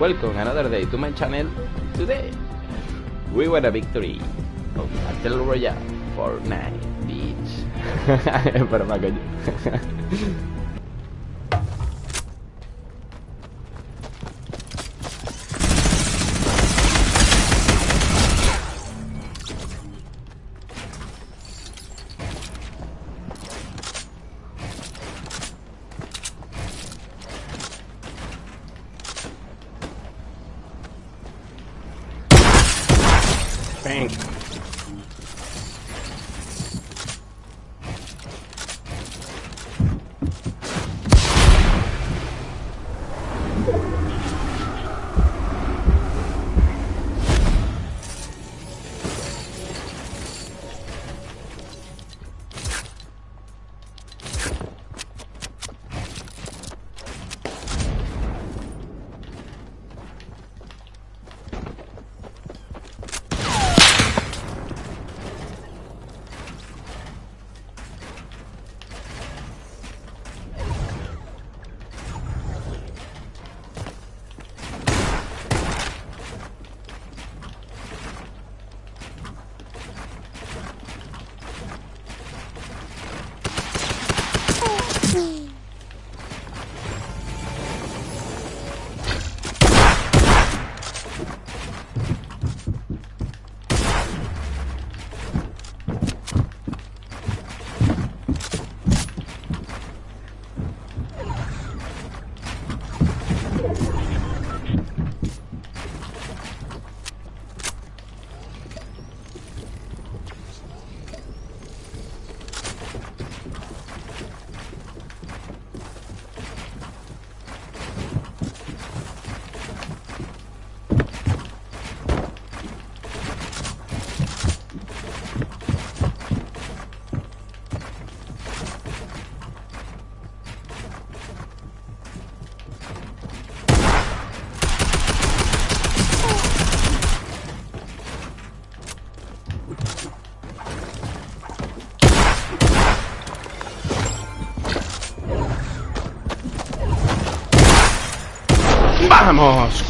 Welcome another day to my channel. Today, we won a victory of Battle Royale Fortnite, bitch. Para más coño. tank.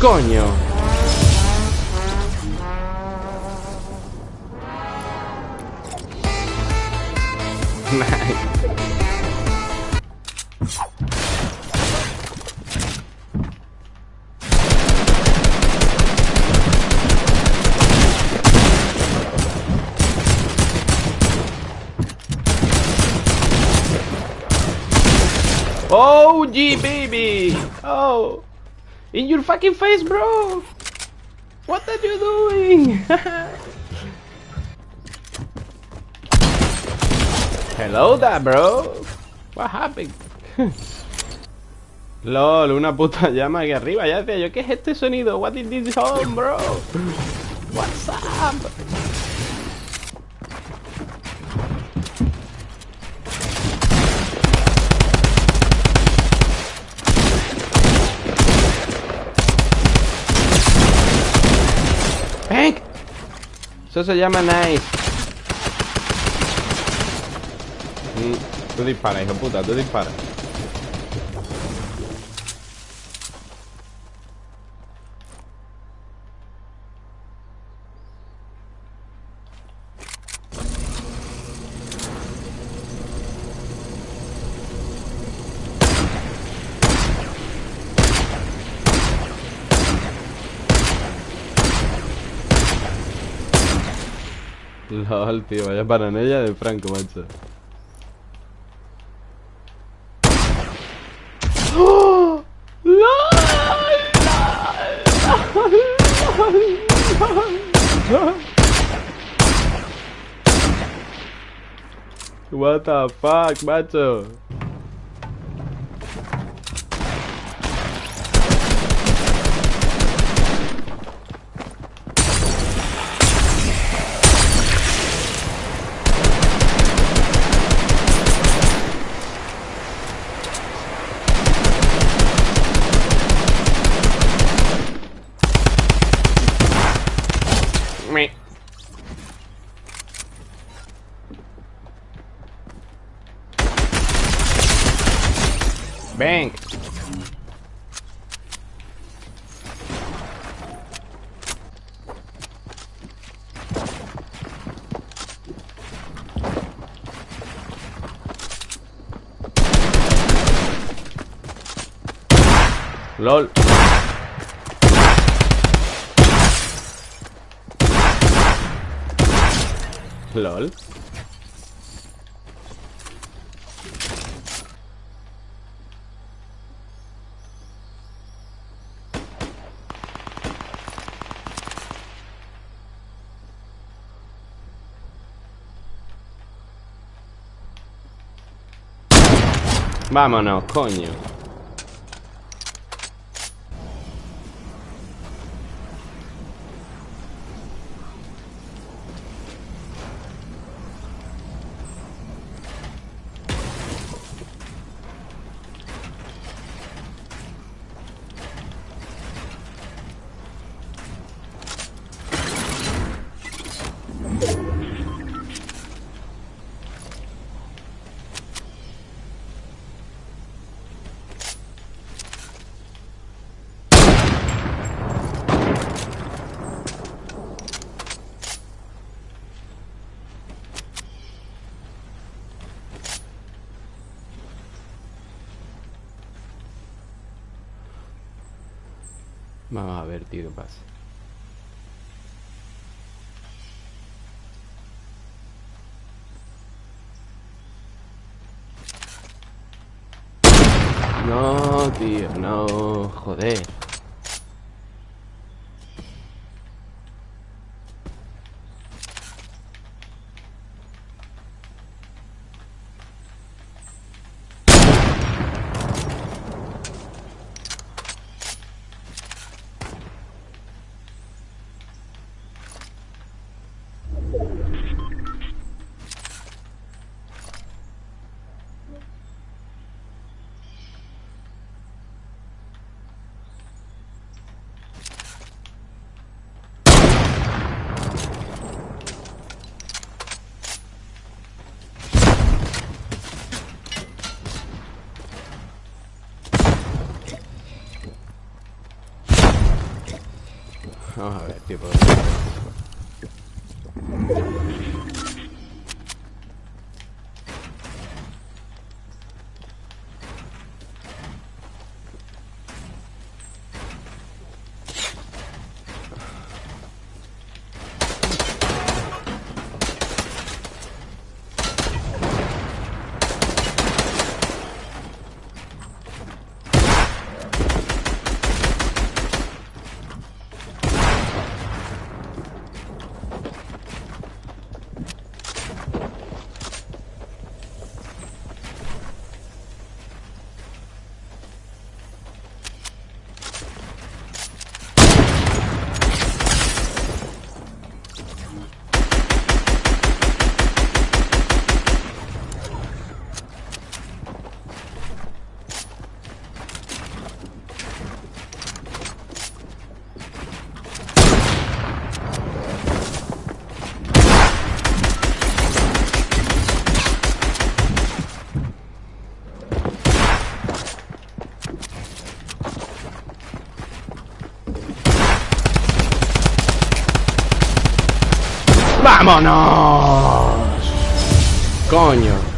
Coño! Oh, G baby! Oh, in your fucking face, bro! What are you doing? Hello there, bro. What happened? LOL, una puta llama aquí arriba. Ya decía yo, ¿qué es este sonido? What is this sound, bro? What's up? Eso se llama nice. Tú dispara, hijo puta, tú dispara. LOL, tío, vaya paranella de Franco, macho. ¡Oh! What the fuck, macho? Me. LOL LOL. Vámonos, coño. Vamos a ver, tío, qué pasa. No, tío, no, joder. ¡Vámonos! Coño.